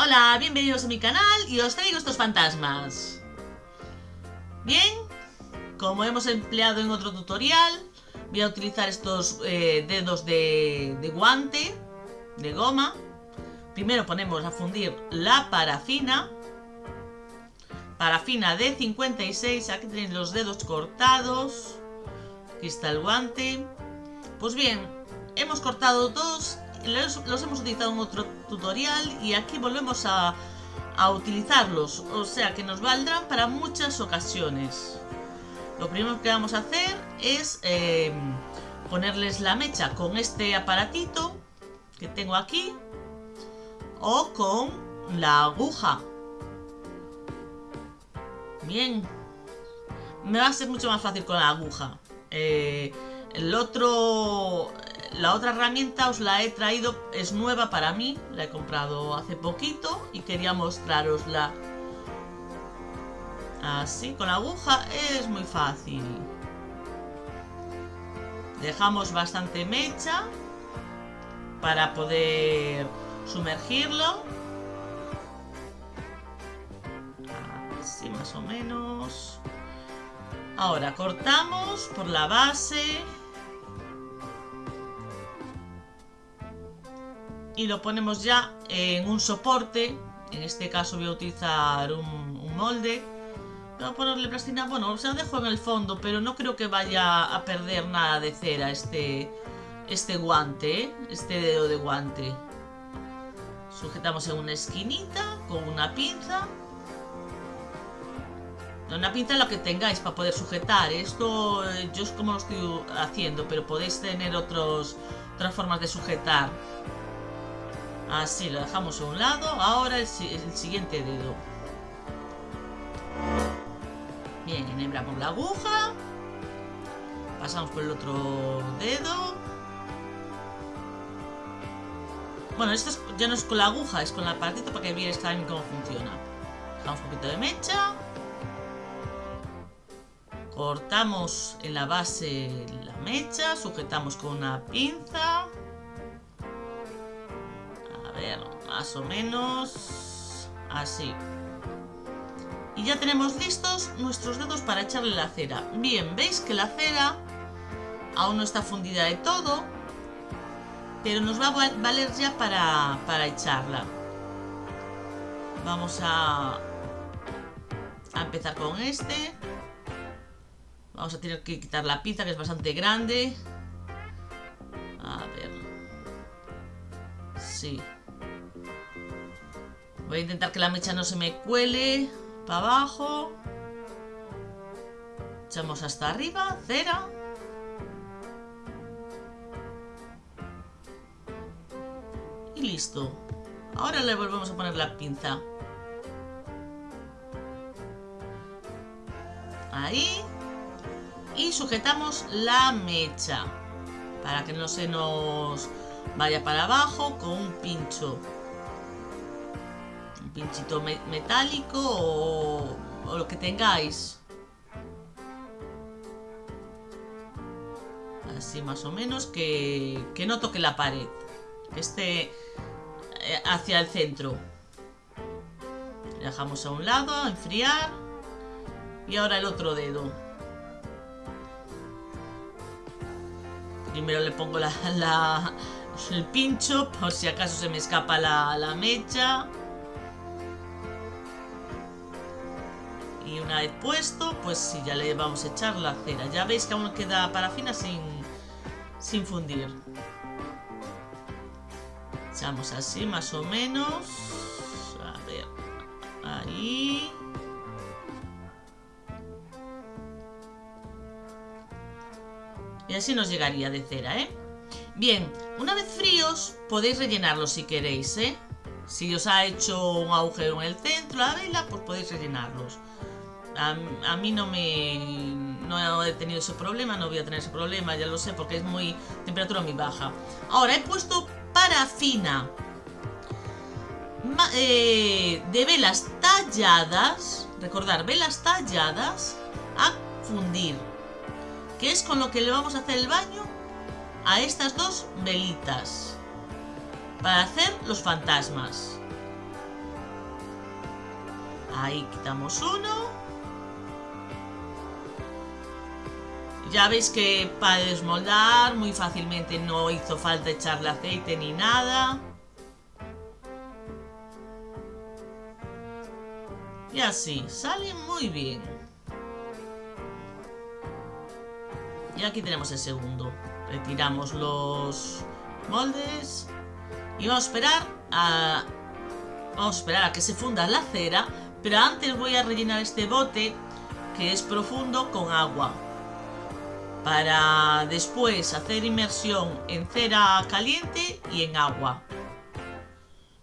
Hola, bienvenidos a mi canal y os traigo estos fantasmas. Bien, como hemos empleado en otro tutorial, voy a utilizar estos eh, dedos de, de guante, de goma. Primero ponemos a fundir la parafina. Parafina de 56, aquí tenéis los dedos cortados. Aquí está el guante. Pues bien, hemos cortado dos los, hemos utilizado en otro tutorial y aquí volvemos a, utilizarlos, o sea que nos valdrán para muchas ocasiones. Lo primero que vamos a hacer es eh, ponerles la mecha con este aparatito que tengo aquí o con la aguja. Bien, me va a ser mucho más fácil con la aguja. Eh, el otro la otra herramienta os la he traído, es nueva para mí, la he comprado hace poquito y quería mostrarosla. Así, con la aguja es muy fácil. Dejamos bastante mecha para poder sumergirlo. Así más o menos. Ahora cortamos por la base. Y lo ponemos ya en un soporte. En este caso voy a utilizar un, molde. Voy a ponerle plastina. Bueno, se lo dejo en el fondo, pero no creo que vaya a perder nada de cera este, este guante, ¿eh? este dedo de guante. Sujetamos en una esquinita con una pinza. Una pinza lo que tengáis para poder sujetar. Esto eh, yo es como lo estoy haciendo, pero podéis tener otros, otras formas de sujetar. Así, lo dejamos a un lado. Ahora el, siguiente dedo. Bien, enhebramos la aguja. Pasamos por el otro dedo. Bueno, esto ya no es con la aguja, es con el aparatito para que veáis también cómo funciona. Dejamos un poquito de mecha. Cortamos en la base la mecha, sujetamos con una pinza más o menos así. Y ya tenemos listos nuestros dedos para echarle la cera. Bien, veis que la cera aún no está fundida de todo, pero nos va a valer ya para, para echarla. Vamos a, a empezar con este. Vamos a tener que quitar la pizza que es bastante grande. A ver. Sí. Voy a intentar que la mecha no se me cuele para abajo. Echamos hasta arriba, cera. Y listo. Ahora le volvemos a poner la pinza. Ahí. Y sujetamos la mecha. Para que no se nos vaya para abajo con un pincho pinchito metálico o, lo que tengáis. Así más o menos, que, que no toque la pared. Que esté eh, hacia el centro. Dejamos a un lado, a enfriar. Y ahora el otro dedo. Primero le pongo la, el pincho por si acaso se me escapa la, la mecha. Y una vez puesto, pues sí, ya le vamos a echar la cera. Ya veis que aún queda parafina sin, sin fundir. Echamos así más o menos. A ver, ahí. Y así nos llegaría de cera, ¿eh? Bien, una vez fríos podéis rellenarlos si queréis, ¿eh? Si os ha hecho un agujero en el centro, la vela, pues podéis rellenarlos. A, mí no me no he tenido ese problema, no voy a tener ese problema, ya lo sé, porque es muy temperatura muy baja. Ahora he puesto parafina eh, de velas talladas, recordar, velas talladas a fundir, que es con lo que le vamos a hacer el baño a estas dos velitas para hacer los fantasmas. Ahí quitamos uno. Ya veis que para desmoldar muy fácilmente no hizo falta echarle aceite ni nada. Y así, sale muy bien. Y aquí tenemos el segundo. Retiramos los moldes y vamos a esperar a vamos a esperar a que se funda la cera, pero antes voy a rellenar este bote que es profundo con agua para después hacer inmersión en cera caliente y en agua.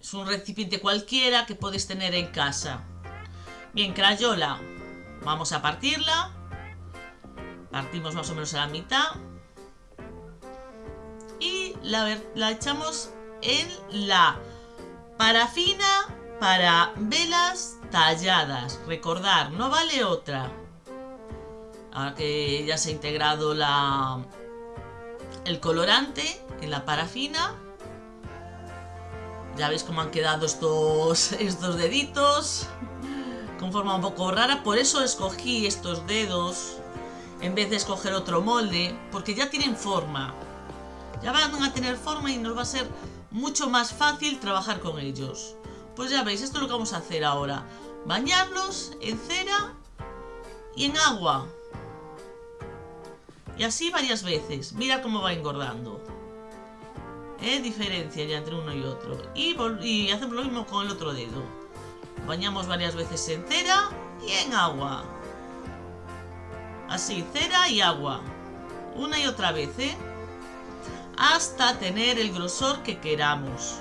Es un recipiente cualquiera que puedes tener en casa. Bien, crayola, vamos a partirla. Partimos más o menos a la mitad. Y la, la echamos en la parafina para velas talladas. Recordar, no vale otra. Ahora que ya se ha integrado la, el colorante en la parafina. Ya veis cómo han quedado estos, estos deditos. Con forma un poco rara. Por eso escogí estos dedos en vez de escoger otro molde. Porque ya tienen forma. Ya van a tener forma y nos va a ser mucho más fácil trabajar con ellos. Pues ya veis, esto es lo que vamos a hacer ahora. Bañarlos en cera y en agua. Y así varias veces. Mira cómo va engordando. ¿Eh? Diferencia ya entre uno y otro. Y, y hacemos lo mismo con el otro dedo. Bañamos varias veces en cera y en agua. Así, cera y agua. Una y otra vez, ¿eh? hasta tener el grosor que queramos.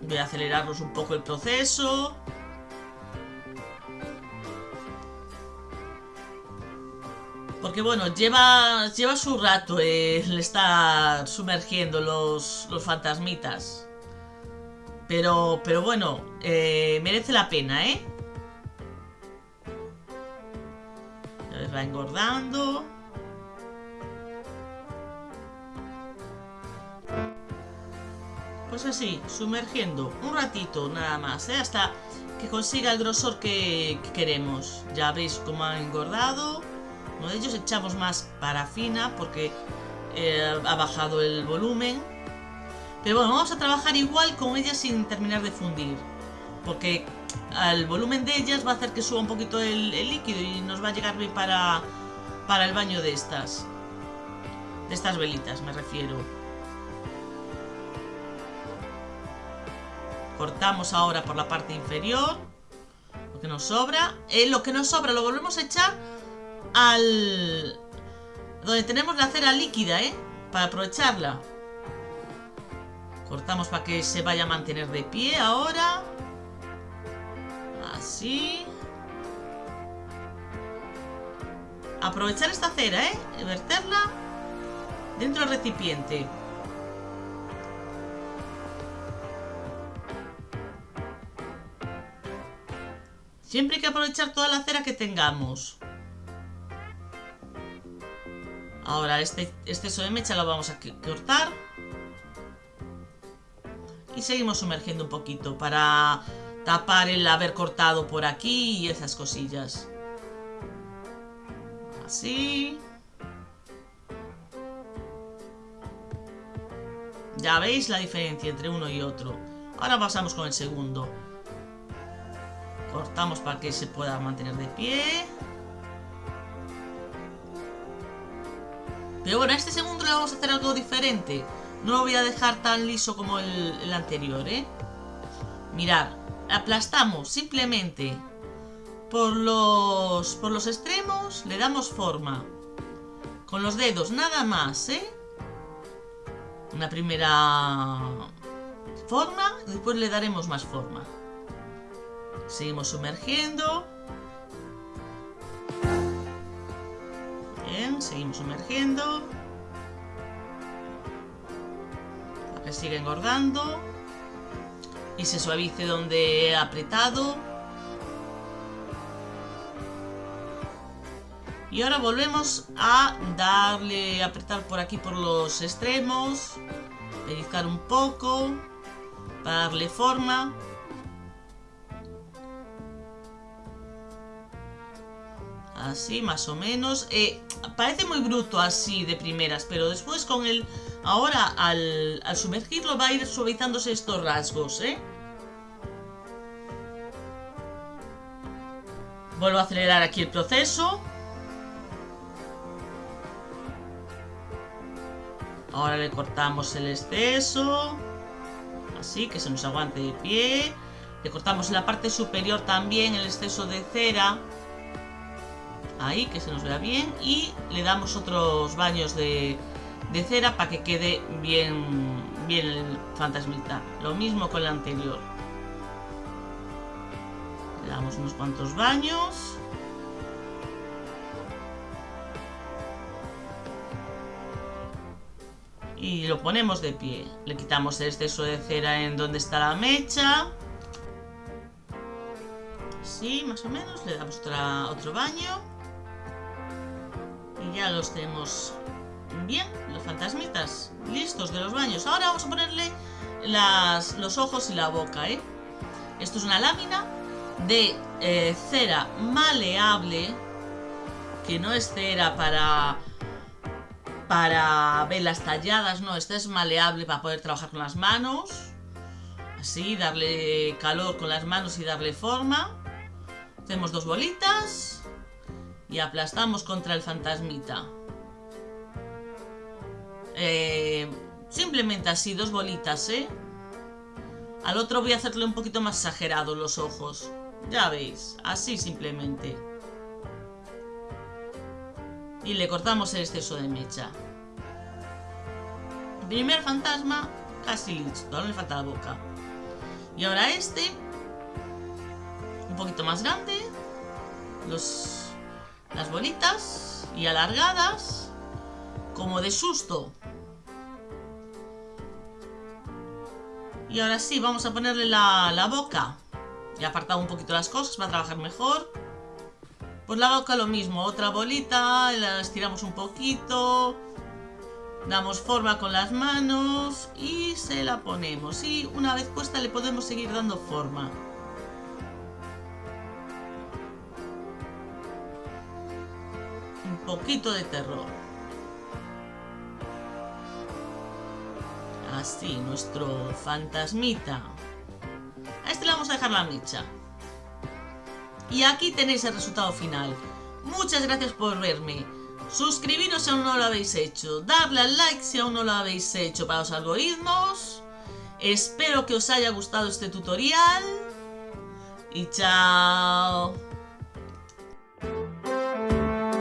Voy a acelerarnos un poco el proceso. Porque bueno, lleva, lleva su rato el estar sumergiendo los, los fantasmitas. Pero, pero bueno, eh, merece la pena, ¿eh? va engordando. Pues así, sumergiendo un ratito nada más, ¿eh? hasta que consiga el grosor que, queremos. Ya veis cómo ha engordado. De ellos echamos más parafina porque eh, ha bajado el volumen. Pero bueno, vamos a trabajar igual con ella sin terminar de fundir. Porque al volumen de ellas va a hacer que suba un poquito el, líquido y nos va a llegar bien para, para el baño de estas. De estas velitas, me refiero. Cortamos ahora por la parte inferior. Lo que nos sobra. Eh, lo que nos sobra lo volvemos a echar al... Donde tenemos la cera líquida, ¿eh? Para aprovecharla. Cortamos para que se vaya a mantener de pie ahora. Así. Aprovechar esta cera, ¿eh? Y verterla dentro del recipiente. Siempre hay que aprovechar toda la cera que tengamos. Ahora este exceso de mecha lo vamos a cortar. Y seguimos sumergiendo un poquito para tapar el haber cortado por aquí y esas cosillas. Así. Ya veis la diferencia entre uno y otro. Ahora pasamos con el segundo. Cortamos para que se pueda mantener de pie. Pero bueno, a este segundo le vamos a hacer algo diferente. No lo voy a dejar tan liso como el, el anterior, ¿eh? Mirad, aplastamos simplemente por los, por los extremos, le damos forma. Con los dedos, nada más, ¿eh? Una primera forma, después le daremos más forma. Seguimos sumergiendo. Seguimos sumergiendo. Que siga engordando y se suavice donde he apretado. Y ahora volvemos a darle, apretar por aquí por los extremos, pellizcar un poco, para darle forma. Así, más o menos. Eh, parece muy bruto así de primeras, pero después con el... Ahora, al, sumergirlo va a ir suavizándose estos rasgos, ¿eh? Vuelvo a acelerar aquí el proceso. Ahora le cortamos el exceso. Así, que se nos aguante de pie. Le cortamos la parte superior también el exceso de cera. Ahí, que se nos vea bien. Y le damos otros baños de, cera para que quede bien, bien el fantasmita. Lo mismo con el anterior. Le damos unos cuantos baños. y lo ponemos de pie. Le quitamos el exceso de cera en donde está la mecha. Así, más o menos. Le damos otro baño. Ya los tenemos bien, los fantasmitas, listos de los baños. Ahora vamos a ponerle los ojos y la boca, ¿eh? Esto es una lámina de eh, cera maleable, que no es cera para para velas talladas, no, esta es maleable para poder trabajar con las manos. Así, darle calor con las manos y darle forma. Hacemos dos bolitas y aplastamos contra el fantasmita. Eh, simplemente así, dos bolitas, ¿eh? Al otro voy a hacerle un poquito más exagerado los ojos. Ya veis, así simplemente y le cortamos el exceso de mecha. primer fantasma casi listo, no le falta la boca. Y ahora este, un poquito más grande, los, las bolitas y alargadas, como de susto. Y ahora sí, vamos a ponerle la, la boca. Y apartado un poquito las cosas para trabajar mejor. Pues la boca lo mismo, otra bolita, la estiramos un poquito, damos forma con las manos y se la ponemos. Y una vez puesta le podemos seguir dando forma. Poquito de terror. Así, nuestro fantasmita. A este le vamos a dejar la mecha. Y aquí tenéis el resultado final. Muchas gracias por verme. Suscribiros si aún no lo habéis hecho. Darle al like si aún no lo habéis hecho para los algoritmos. Espero que os haya gustado este tutorial. Y chao.